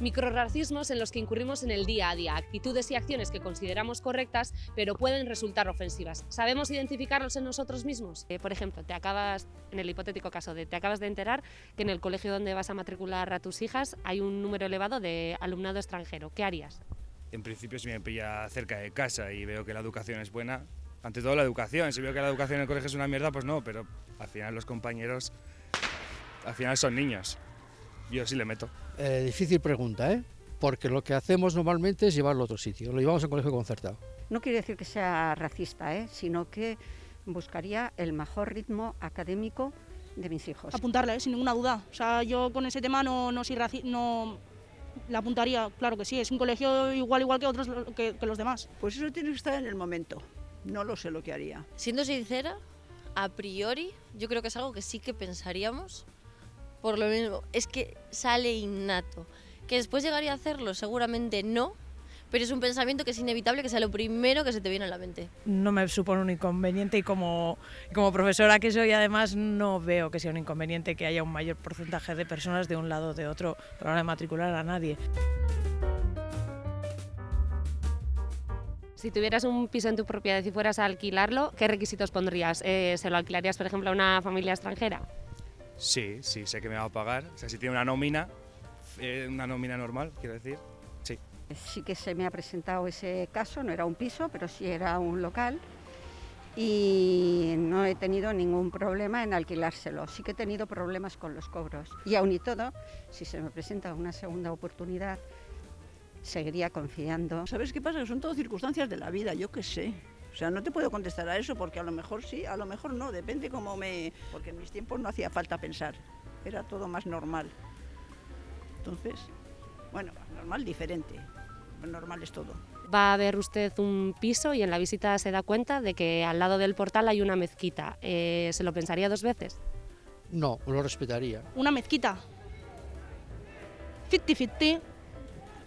Microracismos en los que incurrimos en el día a día, actitudes y acciones que consideramos correctas, pero pueden resultar ofensivas. ¿Sabemos identificarlos en nosotros mismos? Eh, por ejemplo, te acabas, en el hipotético caso de te acabas de enterar que en el colegio donde vas a matricular a tus hijas hay un número elevado de alumnado extranjero. ¿Qué harías? En principio, si me pilla cerca de casa y veo que la educación es buena, ante todo la educación, si veo que la educación en el colegio es una mierda, pues no, pero al final los compañeros, al final son niños. Yo sí le meto. Eh, difícil pregunta, ¿eh? Porque lo que hacemos normalmente es llevarlo a otro sitio, lo llevamos a un colegio concertado. No quiere decir que sea racista, ¿eh? sino que buscaría el mejor ritmo académico de mis hijos. Apuntarla, ¿eh? sin ninguna duda. O sea, yo con ese tema no, no soy raci no la apuntaría, claro que sí, es un colegio igual igual que otros que, que los demás. Pues eso tiene que estar en el momento. No lo sé lo que haría. Siendo sincera, a priori, yo creo que es algo que sí que pensaríamos, por lo mismo, es que sale innato. Que después llegaría a hacerlo, seguramente no, pero es un pensamiento que es inevitable que sea lo primero que se te viene a la mente. No me supone un inconveniente y como, como profesora que soy además no veo que sea un inconveniente que haya un mayor porcentaje de personas de un lado o de otro para la hora de matricular a nadie. Si tuvieras un piso en tu propiedad y fueras a alquilarlo, ¿qué requisitos pondrías? Eh, ¿Se lo alquilarías, por ejemplo, a una familia extranjera? Sí, sí, sé que me va a pagar. O sea, si tiene una nómina, eh, una nómina normal, quiero decir, sí. Sí que se me ha presentado ese caso, no era un piso, pero sí era un local y no he tenido ningún problema en alquilárselo. Sí que he tenido problemas con los cobros. Y aún y todo, si se me presenta una segunda oportunidad, seguiría confiando. ¿Sabes qué pasa? Son todo circunstancias de la vida, yo qué sé. O sea, no te puedo contestar a eso porque a lo mejor sí, a lo mejor no, depende cómo me... Porque en mis tiempos no hacía falta pensar, era todo más normal. Entonces, bueno, normal diferente, normal es todo. Va a ver usted un piso y en la visita se da cuenta de que al lado del portal hay una mezquita. Eh, ¿Se lo pensaría dos veces? No, lo respetaría. Una mezquita. 50-50.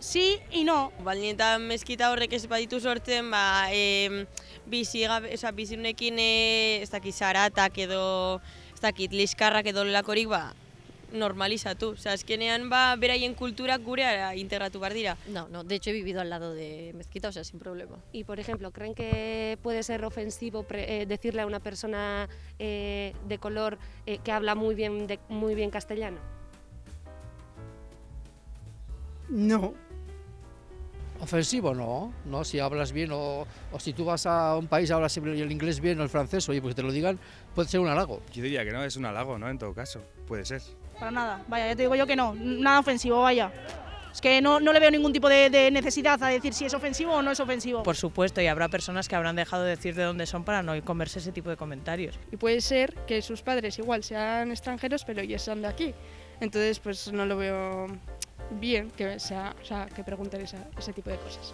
Sí y no. Baldin eta meskita horrek ez baditu sortzen, ba, e, bizi, gabe, oza, bizirunekin e, ez dakit zaratak edo, ez dakit liskarrak edo lakorik, ba, normalizatu. Oza, azkenean, ba, beraien kulturak gurea integratu behar dira. No, no, de hecho he vivido al lado de mezquita, o sea, sin problema. Y, por ejemplo, ¿creen que puede ser ofensivo pre- eh, decirle a una persona eh, de color eh, que habla muy bien, de- muy bien castellano? No. Ofensivo no, no, si hablas bien o, o si tú vas a un país hablas el inglés bien o el francés, oye, pues que te lo digan, puede ser un halago. Yo diría que no, es un halago, ¿no? En todo caso, puede ser. Para nada. Vaya, ya te digo yo que no. Nada ofensivo, vaya. Es que no, no le veo ningún tipo de, de necesidad a decir si es ofensivo o no es ofensivo. Por supuesto, y habrá personas que habrán dejado de decir de dónde son para no comerse ese tipo de comentarios. Y puede ser que sus padres igual sean extranjeros, pero ellos son de aquí. Entonces, pues no lo veo bien que, sea, o sea, que pregunten esa- ese tipo de cosas.